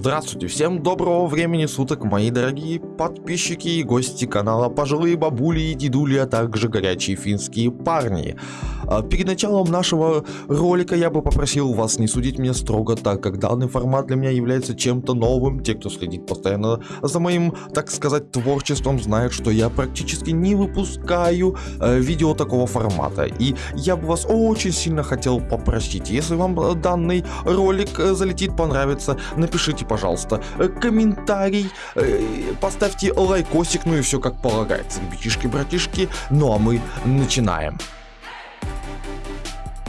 Здравствуйте, всем доброго времени суток, мои дорогие подписчики и гости канала, пожилые бабули и дедули, а также горячие финские парни. А, перед началом нашего ролика я бы попросил вас не судить меня строго, так как данный формат для меня является чем-то новым. Те, кто следит постоянно за моим, так сказать, творчеством, знают, что я практически не выпускаю э, видео такого формата. И я бы вас очень сильно хотел попросить, если вам данный ролик э, залетит, понравится, напишите напишите, пожалуйста, э, комментарий, э, поставьте лайкосик, ну и все как полагается, ребятишки-братишки. Ну а мы начинаем.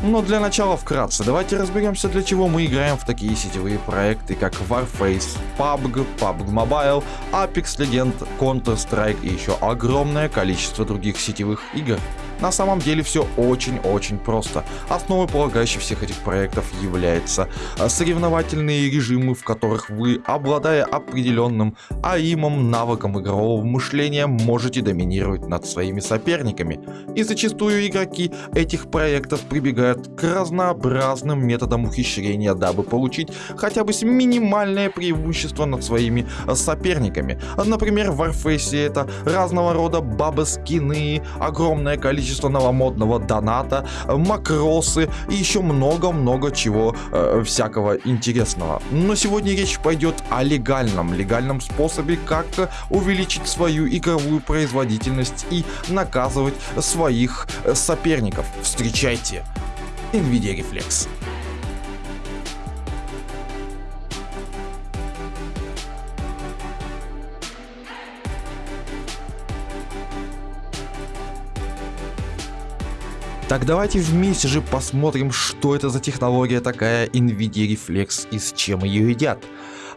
Но для начала вкратце, давайте разберемся, для чего мы играем в такие сетевые проекты, как Warface, PUBG, PUBG Mobile, Apex Legends, Counter-Strike и еще огромное количество других сетевых игр. На самом деле все очень-очень просто. Основой полагающей всех этих проектов является а, соревновательные режимы, в которых вы, обладая определенным аимом, навыком игрового мышления, можете доминировать над своими соперниками. И зачастую игроки этих проектов прибегают к разнообразным методам ухищрения, дабы получить хотя бы минимальное преимущество над своими а, соперниками. Например, в Warface это разного рода бабы-скины, огромное количество количество новомодного доната, макросы и еще много-много чего э, всякого интересного. Но сегодня речь пойдет о легальном, легальном способе, как увеличить свою игровую производительность и наказывать своих э, соперников. Встречайте NVIDIA Reflex. Так давайте вместе же посмотрим, что это за технология такая NVIDIA Reflex и с чем ее едят.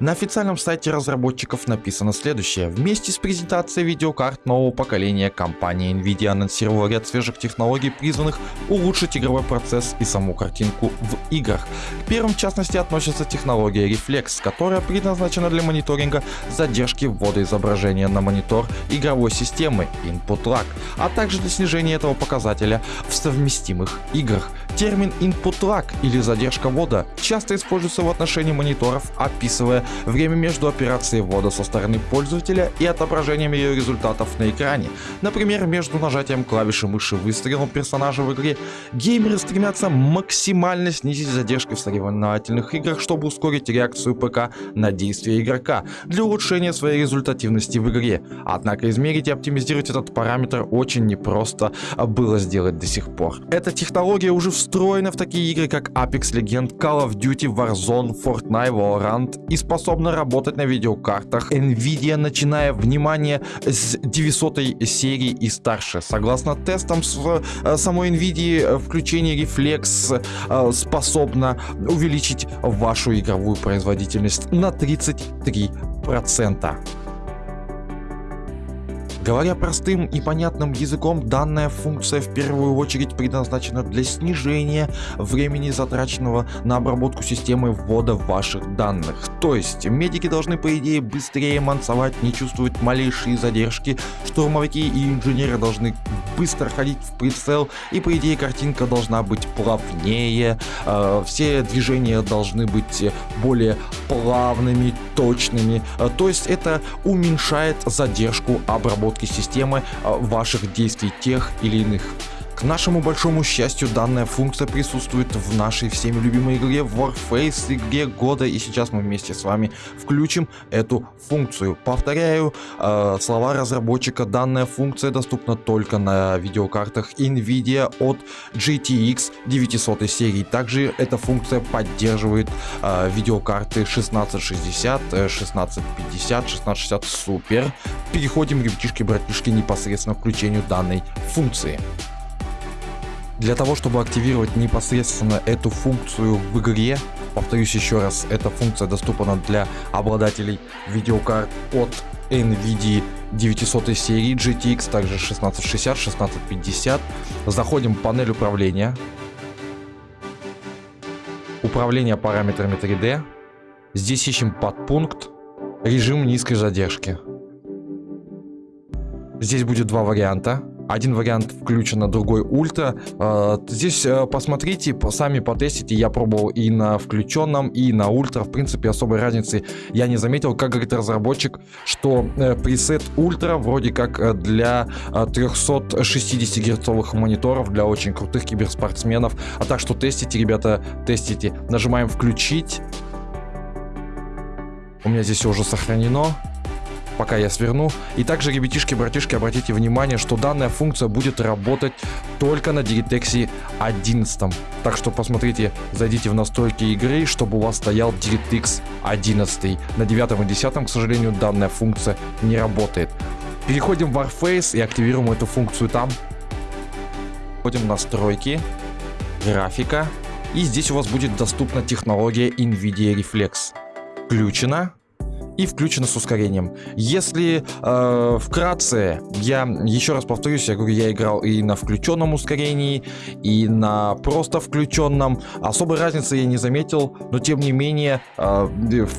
На официальном сайте разработчиков написано следующее. Вместе с презентацией видеокарт нового поколения компания Nvidia анонсировала ряд свежих технологий, призванных улучшить игровой процесс и саму картинку в играх. К первым в частности относится технология Reflex, которая предназначена для мониторинга задержки ввода изображения на монитор игровой системы Input Lag, а также для снижения этого показателя в совместимых играх. Термин Input Lag или задержка ввода часто используется в отношении мониторов, описывая время между операцией ввода со стороны пользователя и отображением ее результатов на экране. Например, между нажатием клавиши мыши выстрелом персонажа в игре, геймеры стремятся максимально снизить задержки в соревновательных играх, чтобы ускорить реакцию ПК на действия игрока для улучшения своей результативности в игре. Однако измерить и оптимизировать этот параметр очень непросто было сделать до сих пор. Эта технология уже встроена в такие игры, как Apex Legends, Call of Duty, Warzone, Fortnite, Valorant и способна работать на видеокартах Nvidia, начиная, внимание, с 900 серии и старше. Согласно тестам с э, самой Nvidia, включение Reflex э, способно увеличить вашу игровую производительность на 33%. Говоря простым и понятным языком, данная функция в первую очередь предназначена для снижения времени затраченного на обработку системы ввода ваших данных. То есть медики должны по идее быстрее мансовать, не чувствовать малейшие задержки, штурмовики и инженеры должны быстро ходить в прицел и по идее картинка должна быть плавнее, э, все движения должны быть более плавными, точными, э, то есть это уменьшает задержку обработки системы а, ваших действий тех или иных к нашему большому счастью, данная функция присутствует в нашей всеми любимой игре Warface, игре года, и сейчас мы вместе с вами включим эту функцию. Повторяю э, слова разработчика, данная функция доступна только на видеокартах NVIDIA от GTX 900 серии. Также эта функция поддерживает э, видеокарты 1660, 1650, 1660 Super. Переходим, ребятишки-братишки, непосредственно к включению данной функции. Для того, чтобы активировать непосредственно эту функцию в игре, повторюсь еще раз, эта функция доступна для обладателей видеокарт от NVIDIA 900 серии GTX, также 1660, 1650. Заходим в панель управления. Управление параметрами 3D. Здесь ищем подпункт режим низкой задержки. Здесь будет два варианта один вариант включено, другой ультра. А, здесь э, посмотрите, сами потестите. Я пробовал и на включенном, и на ультра. В принципе, особой разницы я не заметил. Как говорит разработчик, что э, пресет ультра вроде как э, для 360 герцовых мониторов, для очень крутых киберспортсменов. А так что тестите, ребята, тестите. Нажимаем включить. У меня здесь уже сохранено пока я сверну. И также, ребятишки, братишки, обратите внимание, что данная функция будет работать только на DirectX 11. Так что посмотрите, зайдите в настройки игры, чтобы у вас стоял DirectX 11. На 9 и 10, к сожалению, данная функция не работает. Переходим в Warface и активируем эту функцию там. Входим в настройки, графика. И здесь у вас будет доступна технология NVIDIA Reflex. Включена и включено с ускорением. Если э, вкратце, я еще раз повторюсь, я говорю, я играл и на включенном ускорении, и на просто включенном. Особой разницы я не заметил, но тем не менее э,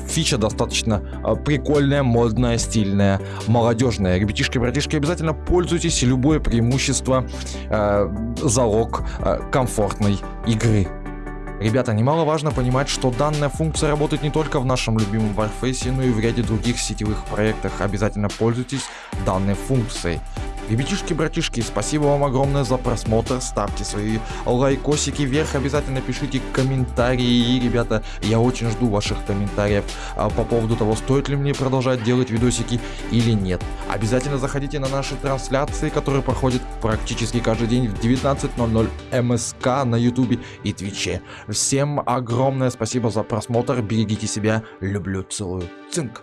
фича достаточно э, прикольная, модная, стильная, молодежная. Ребятишки, братишки, обязательно пользуйтесь, любое преимущество э, залог э, комфортной игры. Ребята, немаловажно понимать, что данная функция работает не только в нашем любимом Warface, но и в ряде других сетевых проектах. Обязательно пользуйтесь данной функцией. Ребятишки, братишки, спасибо вам огромное за просмотр, ставьте свои лайкосики вверх, обязательно пишите комментарии, и, ребята, я очень жду ваших комментариев а, по поводу того, стоит ли мне продолжать делать видосики или нет. Обязательно заходите на наши трансляции, которые проходят практически каждый день в 19.00 МСК на ютубе и твиче. Всем огромное спасибо за просмотр, берегите себя, люблю, целую, цинк.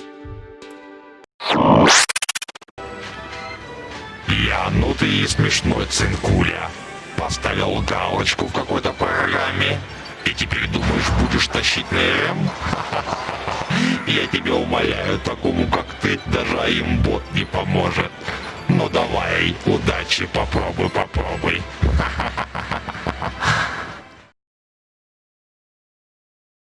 Я, ну ты и смешной, цинкуля. Поставил галочку в какой-то программе, и теперь думаешь, будешь тащить на РМ? Я тебя умоляю, такому как ты, даже аимбот не поможет. Ну давай, удачи, попробуй, попробуй.